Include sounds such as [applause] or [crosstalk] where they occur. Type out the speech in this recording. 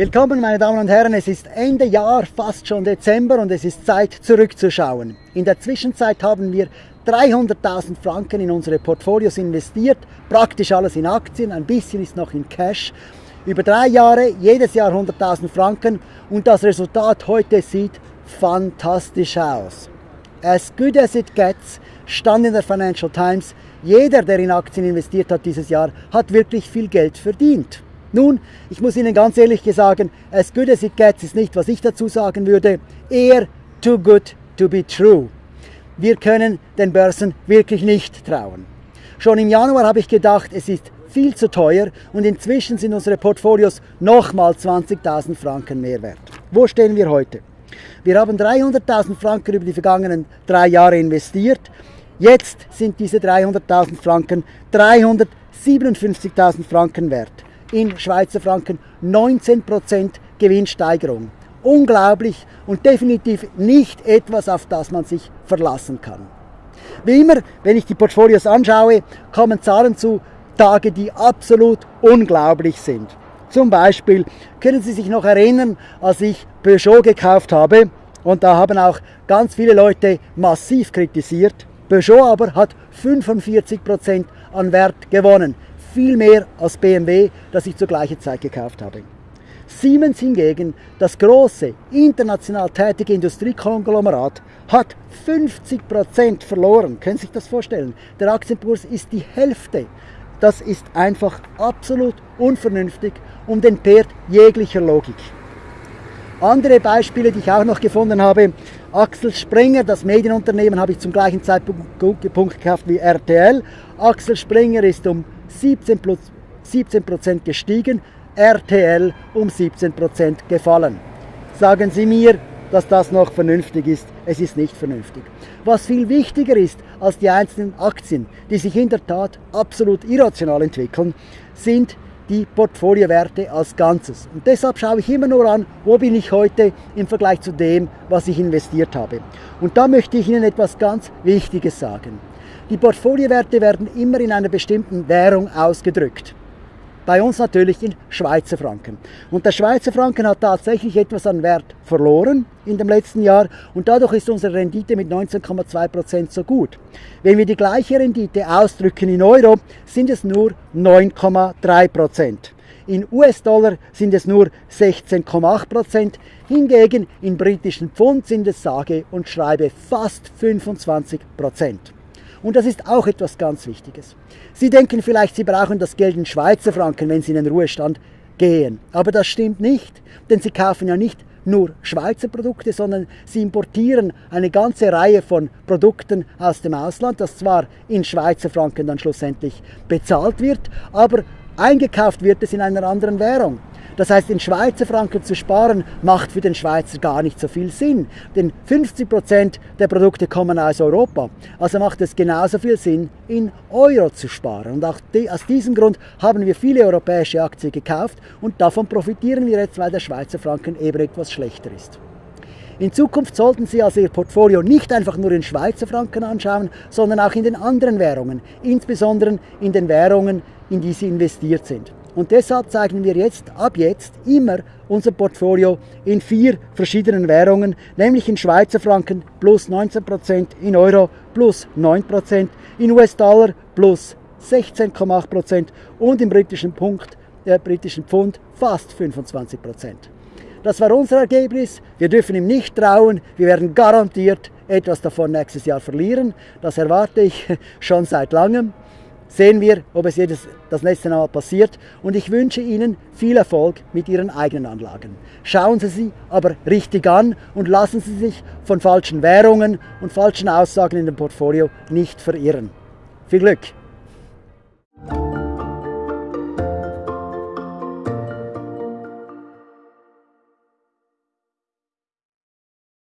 Willkommen meine Damen und Herren, es ist Ende Jahr, fast schon Dezember und es ist Zeit zurückzuschauen. In der Zwischenzeit haben wir 300.000 Franken in unsere Portfolios investiert, praktisch alles in Aktien, ein bisschen ist noch in Cash. Über drei Jahre, jedes Jahr 100.000 Franken und das Resultat heute sieht fantastisch aus. As good as it gets, stand in der Financial Times, jeder, der in Aktien investiert hat dieses Jahr, hat wirklich viel Geld verdient. Nun, ich muss Ihnen ganz ehrlich sagen, as good as it gets ist nicht, was ich dazu sagen würde, eher too good to be true. Wir können den Börsen wirklich nicht trauen. Schon im Januar habe ich gedacht, es ist viel zu teuer und inzwischen sind unsere Portfolios nochmal 20.000 Franken mehr wert. Wo stehen wir heute? Wir haben 300.000 Franken über die vergangenen drei Jahre investiert. Jetzt sind diese 300.000 Franken 357.000 Franken wert in Schweizer Franken 19% Gewinnsteigerung. Unglaublich und definitiv nicht etwas, auf das man sich verlassen kann. Wie immer, wenn ich die Portfolios anschaue, kommen Zahlen zu Tage, die absolut unglaublich sind. Zum Beispiel können Sie sich noch erinnern, als ich Peugeot gekauft habe und da haben auch ganz viele Leute massiv kritisiert. Peugeot aber hat 45% an Wert gewonnen viel mehr als BMW, das ich zur gleichen Zeit gekauft habe. Siemens hingegen, das große, international tätige Industriekonglomerat, hat 50% verloren. Können Sie sich das vorstellen? Der Aktienkurs ist die Hälfte. Das ist einfach absolut unvernünftig und entbehrt jeglicher Logik. Andere Beispiele, die ich auch noch gefunden habe, Axel Springer, das Medienunternehmen, habe ich zum gleichen Zeitpunkt gekauft wie RTL. Axel Springer ist um 17 plus 17% gestiegen, RTL um 17% gefallen. Sagen Sie mir, dass das noch vernünftig ist. Es ist nicht vernünftig. Was viel wichtiger ist als die einzelnen Aktien, die sich in der Tat absolut irrational entwickeln, sind die Portfoliowerte als Ganzes. Und deshalb schaue ich immer nur an, wo bin ich heute im Vergleich zu dem, was ich investiert habe. Und da möchte ich Ihnen etwas ganz Wichtiges sagen. Die Portfoliowerte werden immer in einer bestimmten Währung ausgedrückt. Bei uns natürlich in Schweizer Franken. Und der Schweizer Franken hat tatsächlich etwas an Wert verloren in dem letzten Jahr und dadurch ist unsere Rendite mit 19,2% so gut. Wenn wir die gleiche Rendite ausdrücken in Euro, sind es nur 9,3%. In US-Dollar sind es nur 16,8%, hingegen in britischen Pfund sind es sage und schreibe fast 25%. Und das ist auch etwas ganz Wichtiges. Sie denken vielleicht, Sie brauchen das Geld in Schweizer Franken, wenn Sie in den Ruhestand gehen. Aber das stimmt nicht, denn Sie kaufen ja nicht nur Schweizer Produkte, sondern sie importieren eine ganze Reihe von Produkten aus dem Ausland, das zwar in Schweizer Franken dann schlussendlich bezahlt wird, aber eingekauft wird es in einer anderen Währung. Das heißt, in Schweizer Franken zu sparen, macht für den Schweizer gar nicht so viel Sinn. Denn 50 Prozent der Produkte kommen aus Europa. Also macht es genauso viel Sinn, in Euro zu sparen. Und auch aus diesem Grund haben wir viele europäische Aktien gekauft und davon profitieren wir jetzt, weil der Schweizer Franken eben etwas schlechter ist. In Zukunft sollten Sie also Ihr Portfolio nicht einfach nur in Schweizer Franken anschauen, sondern auch in den anderen Währungen, insbesondere in den Währungen, in die Sie investiert sind. Und deshalb zeigen wir jetzt, ab jetzt, immer unser Portfolio in vier verschiedenen Währungen, nämlich in Schweizer Franken plus 19%, in Euro plus 9%, in US-Dollar plus 16,8% und im britischen, Punkt, äh, britischen Pfund fast 25%. Das war unser Ergebnis. Wir dürfen ihm nicht trauen. Wir werden garantiert etwas davon nächstes Jahr verlieren. Das erwarte ich [laughs] schon seit langem sehen wir, ob es jedes, das nächste Mal passiert. Und ich wünsche Ihnen viel Erfolg mit Ihren eigenen Anlagen. Schauen Sie sie aber richtig an und lassen Sie sich von falschen Währungen und falschen Aussagen in dem Portfolio nicht verirren. Viel Glück!